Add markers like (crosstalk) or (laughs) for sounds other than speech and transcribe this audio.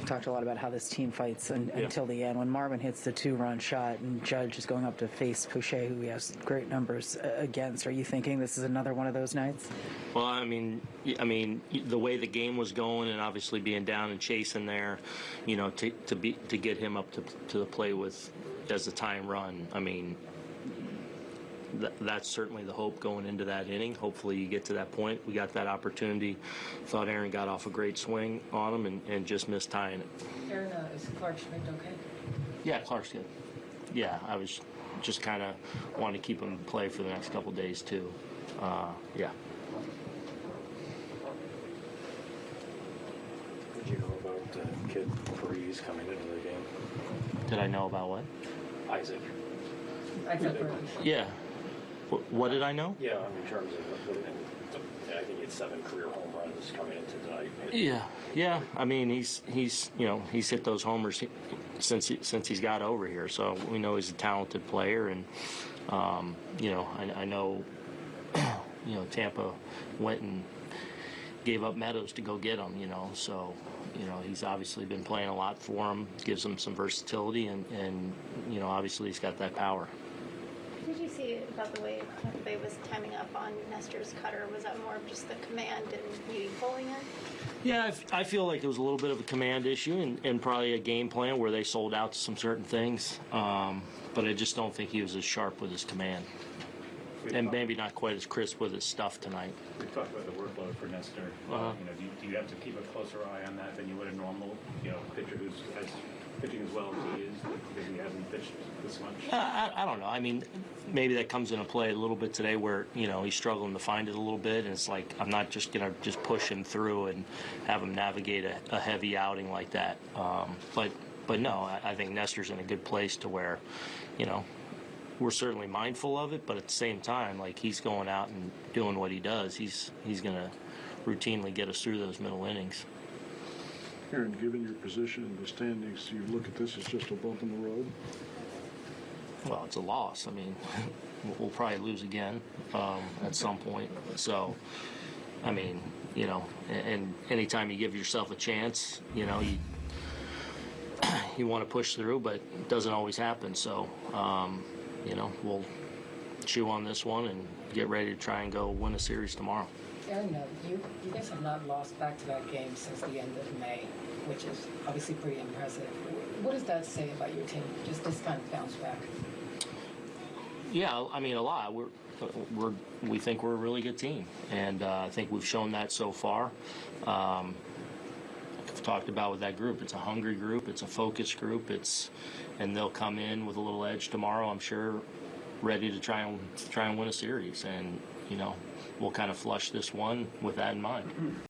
You've talked a lot about how this team fights un until the end. When Marwin hits the two-run shot and Judge is going up to face Poche, who he has great numbers uh, against, are you thinking this is another one of those nights? Well, I mean, I mean, the way the game was going, and obviously being down and chasing there, you know, to to be to get him up to to the play with as the time run. I mean, th- that's certainly the hope going into that inning. Hopefully, you get to that point. We got that opportunity. Thought Aaron got off a great swing on him and, and just missed tying it. Aaron, uh, is Clarke Schmidt okay? Yeah, Clarke's good. Yeah, I was just kind of wanting to keep him in play for the next couple days too. Uh, yeah. Did you know about uh, Kid Freeze coming into the game? Did I know about what? Isaac. I thought Yeah. Wh- What did I know? Yeah, I mean, in terms of, I think had seven career home runs coming into tonight. Yeah, yeah. I mean, he's he's you know he's hit those homers since he, since he's got over here. So we know he's a talented player, and um, you know I, I know (clears throat) you know Tampa went and gave up Meadows to go get him. You know, so you know he's obviously been playing a lot for him. Gives him some versatility, and and you know obviously he's got that power. Did you see about the way Tampa Bay was timing up on Nestor's cutter? Was that more of just the command and you pulling it? Yeah, I f- I feel like it was a little bit of a command issue and, and probably a game plan where they sold out to some certain things. Um, but I just don't think he was as sharp with his command. And maybe not quite as crisp with his stuff tonight. We talked about the workload for Nestor. Uh-huh. You know, do you, do you have to keep a closer eye on that than you would a normal, you know, pitcher who's as pitching as well as he is because he hasn't pitched this much? I, I, don't know. I mean, maybe that comes into play a little bit today where, you know, he's struggling to find it a little bit. And it's like, I'm not just going to just push him through and have him navigate a, a heavy outing like that. Um, but, but no, I, I think Nestor's in a good place to where, you know, we're certainly mindful of it, but at the same time, like he's going out and doing what he does. He's he's going to routinely get us through those middle innings. Aaron, given your position in the standings, do you look at this as just a bump in the road? Well, it's a loss. I mean, (laughs) we'll probably lose again um, at some point. So, I mean, you know, and, and anytime you give yourself a chance, you know, you (clears throat) you want to push through, but it doesn't always happen. So, um, you know, we'll chew on this one and get ready to try and go win a series tomorrow. Uh, you, you guys have not lost back-to-back games since the end of May, which is obviously pretty impressive. What does that say about your team, just this kind of bounce back? Yeah, I mean a lot. We're we're we think we're a really good team, and uh, I think we've shown that so far. Um, I've talked about with that group. It's a hungry group. It's a focused group. It's and they'll come in with a little edge tomorrow. I'm sure, ready to try and try and win a series. And you know, we'll kind of flush this one with that in mind.